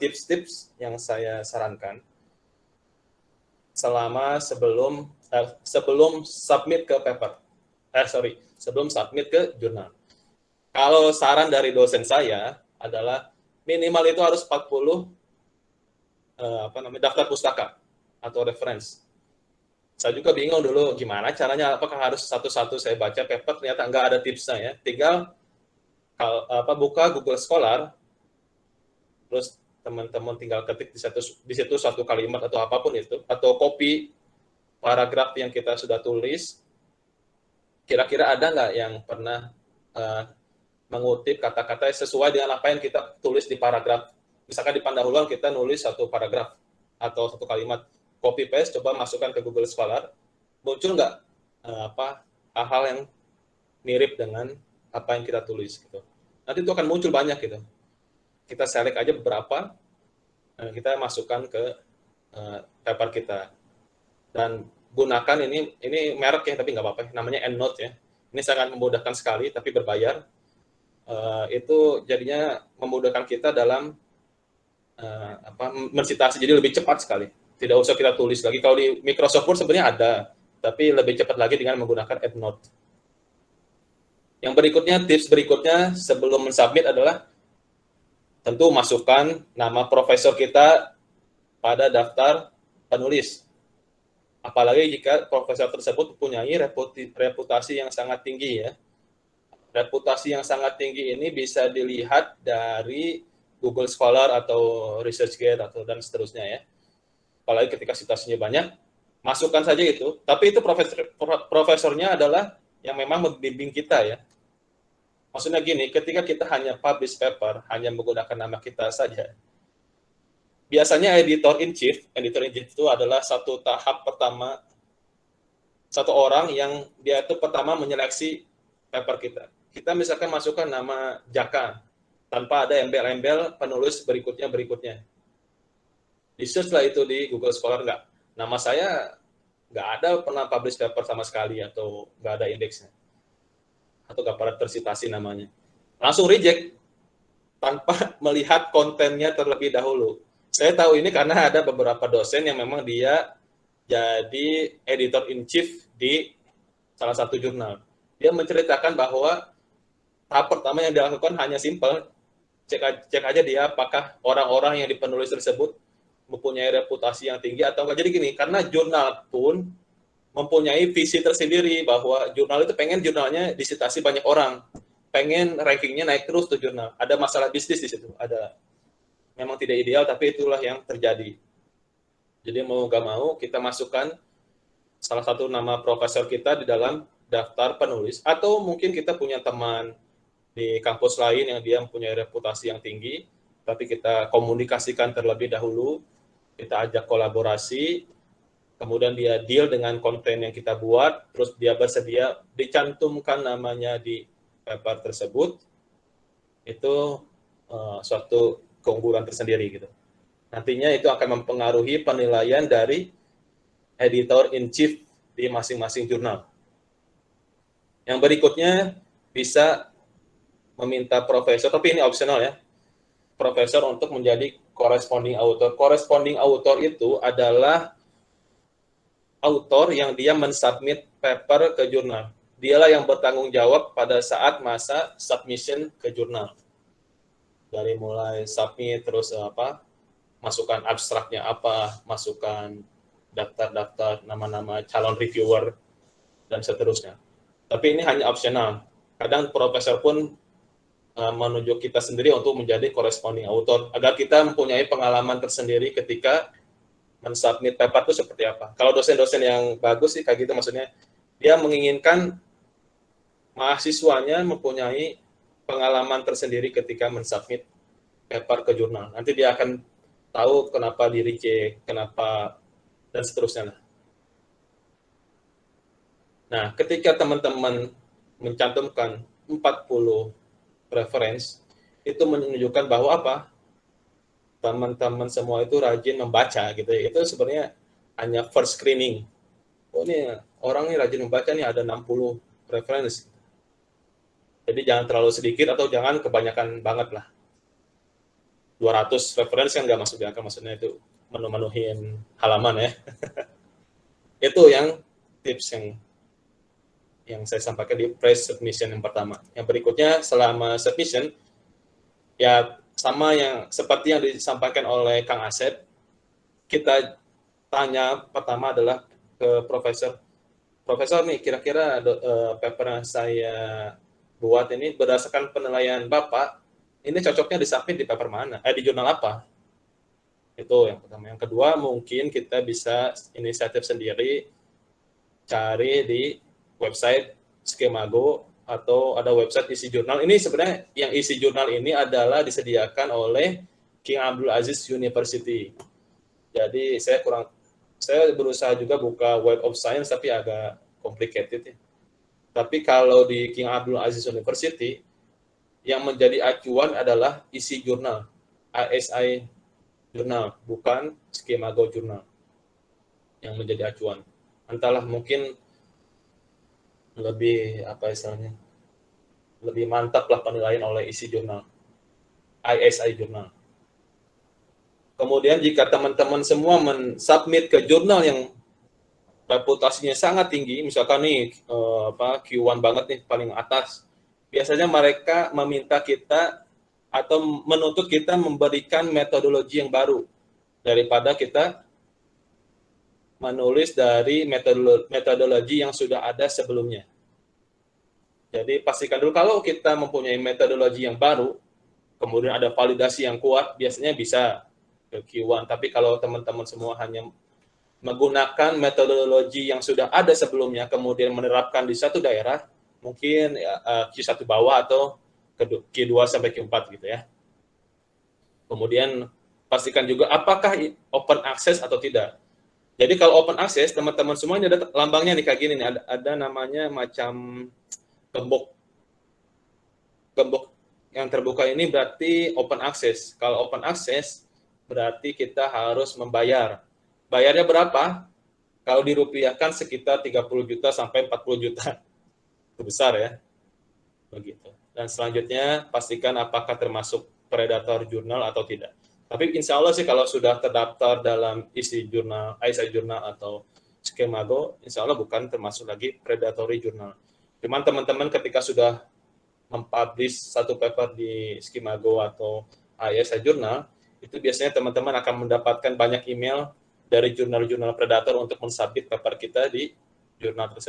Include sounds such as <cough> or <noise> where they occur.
tips-tips yang saya sarankan selama sebelum eh, sebelum submit ke paper. Eh sorry, sebelum submit ke jurnal. Kalau saran dari dosen saya adalah minimal itu harus 40 eh, apa namanya daftar pustaka atau reference. Saya juga bingung dulu gimana caranya, apakah harus satu-satu saya baca paper, ternyata nggak ada tipsnya ya. Tinggal apa buka Google Scholar, terus teman-teman tinggal ketik di situ di situ satu kalimat atau apa pun itu atau copy paragraf yang kita sudah tulis kira-kira ada nggak yang pernah uh, mengutip kata-kata sesuai dengan apa yang kita tulis di paragraf? Misalkan di pendahuluan kita nulis satu paragraf atau satu kalimat copy paste coba masukkan ke Google Scholar muncul nggak uh, apa hal-hal yang mirip dengan apa yang kita tulis gitu? Nanti itu akan muncul banyak gitu kita select aja beberapa, eh, kita masukkan ke uh, paper kita. Dan gunakan ini, ini merek ya, tapi nggak apa-apa, namanya EndNote ya. Ini sangat memudahkan sekali, tapi berbayar. Uh, itu jadinya memudahkan kita dalam uh, apa mensitasi, jadi lebih cepat sekali. Tidak usah kita tulis lagi. Kalau di Microsoft Word sebenarnya ada, tapi lebih cepat lagi dengan menggunakan EndNote. Yang berikutnya, tips berikutnya sebelum mensubmit adalah tentu masukkan nama profesor kita pada daftar penulis. Apalagi jika profesor tersebut mempunyai reputasi yang sangat tinggi ya. Reputasi yang sangat tinggi ini bisa dilihat dari Google Scholar atau ResearchGate atau dan seterusnya ya. Apalagi ketika citasinya banyak, masukkan saja itu. Tapi itu profesor profesornya adalah yang memang membimbing kita ya. Maksudnya gini, ketika kita hanya publish paper, hanya menggunakan nama kita saja, biasanya editor in chief, editor in chief itu adalah satu tahap pertama, satu orang yang dia itu pertama menyeleksi paper kita. Kita misalkan masukkan nama Jaka, tanpa ada embel-embel penulis berikutnya-berikutnya. Di search lah itu di Google Scholar, enggak. Nama saya nggak ada pernah publish paper sama sekali atau nggak ada indeksnya atau gak tersitasi namanya. Langsung reject tanpa <laughs> melihat kontennya terlebih dahulu. Saya tahu ini karena ada beberapa dosen yang memang dia jadi editor in chief di salah satu jurnal. Dia menceritakan bahwa tahap pertama yang dilakukan hanya simpel, cek, cek aja dia apakah orang-orang yang dipenulis tersebut mempunyai reputasi yang tinggi atau enggak. Jadi gini, karena jurnal pun mempunyai visi tersendiri bahwa jurnal itu pengen jurnalnya disitasi banyak orang, pengen rankingnya naik terus tuh jurnal. Ada masalah bisnis di situ, ada memang tidak ideal tapi itulah yang terjadi. Jadi mau gak mau kita masukkan salah satu nama profesor kita di dalam daftar penulis atau mungkin kita punya teman di kampus lain yang dia mempunyai reputasi yang tinggi tapi kita komunikasikan terlebih dahulu kita ajak kolaborasi kemudian dia deal dengan konten yang kita buat, terus dia bersedia dicantumkan namanya di paper tersebut, itu uh, suatu keunggulan tersendiri gitu. Nantinya itu akan mempengaruhi penilaian dari editor in chief di masing-masing jurnal. Yang berikutnya bisa meminta profesor, tapi ini optional ya, profesor untuk menjadi corresponding author. Corresponding author itu adalah autor yang dia mensubmit paper ke jurnal. Dialah yang bertanggung jawab pada saat masa submission ke jurnal. Dari mulai submit terus eh, apa? Masukkan abstraknya apa, masukkan daftar-daftar nama-nama calon reviewer dan seterusnya. Tapi ini hanya opsional. Kadang profesor pun uh, menunjuk kita sendiri untuk menjadi corresponding author agar kita mempunyai pengalaman tersendiri ketika mensubmit paper itu seperti apa. Kalau dosen-dosen yang bagus sih kayak gitu maksudnya dia menginginkan mahasiswanya mempunyai pengalaman tersendiri ketika mensubmit paper ke jurnal. Nanti dia akan tahu kenapa di reject, kenapa dan seterusnya. Nah, ketika teman-teman mencantumkan 40 reference, itu menunjukkan bahwa apa? Teman-teman semua itu rajin membaca gitu ya. Itu sebenarnya hanya first screening. Oh ini orang ini rajin membaca nih ada 60 referensi. Jadi jangan terlalu sedikit atau jangan kebanyakan banget lah. 200 referensi kan nggak masuk di akal, maksudnya itu menu-menuhin halaman ya. <laughs> itu yang tips yang yang saya sampaikan di press submission yang pertama. Yang berikutnya selama submission ya sama yang seperti yang disampaikan oleh Kang Asep, kita tanya pertama adalah ke profesor. Profesor nih kira-kira uh, paper yang saya buat ini berdasarkan penilaian Bapak, ini cocoknya disubmit di paper mana? Eh di jurnal apa? Itu yang pertama. Yang kedua mungkin kita bisa inisiatif sendiri cari di website Skemago atau ada website isi jurnal. Ini sebenarnya yang isi jurnal ini adalah disediakan oleh King Abdul Aziz University. Jadi saya kurang saya berusaha juga buka Web of Science tapi agak complicated ya. Tapi kalau di King Abdul Aziz University yang menjadi acuan adalah isi jurnal, ASI jurnal, bukan Skemago jurnal yang menjadi acuan. Entahlah mungkin lebih apa istilahnya? Lebih mantap lah penilaian oleh isi jurnal. ISI jurnal. Kemudian jika teman-teman semua mensubmit ke jurnal yang reputasinya sangat tinggi misalkan nih eh, apa Q1 banget nih paling atas biasanya mereka meminta kita atau menuntut kita memberikan metodologi yang baru daripada kita menulis dari metodologi yang sudah ada sebelumnya. Jadi pastikan dulu kalau kita mempunyai metodologi yang baru, kemudian ada validasi yang kuat, biasanya bisa ke Q1. Tapi kalau teman-teman semua hanya menggunakan metodologi yang sudah ada sebelumnya, kemudian menerapkan di satu daerah, mungkin ya, eh, Q1 bawah atau Q2 sampai Q4 gitu ya. Kemudian pastikan juga apakah open access atau tidak. Jadi kalau open access, teman-teman semuanya ada lambangnya nih kayak gini nih, ada, ada namanya macam gembok. Gembok yang terbuka ini berarti open access. Kalau open access, berarti kita harus membayar. Bayarnya berapa? Kalau dirupiahkan sekitar 30 juta sampai 40 juta. <laughs> Itu besar ya. Begitu. Dan selanjutnya, pastikan apakah termasuk predator jurnal atau tidak. Tapi insya Allah sih kalau sudah terdaftar dalam isi jurnal, ISI jurnal atau skemago, insya Allah bukan termasuk lagi predatory jurnal. Cuman teman-teman ketika sudah mempublish satu paper di skemago atau ISI jurnal, itu biasanya teman-teman akan mendapatkan banyak email dari jurnal-jurnal predator untuk mensubmit paper kita di jurnal tersebut.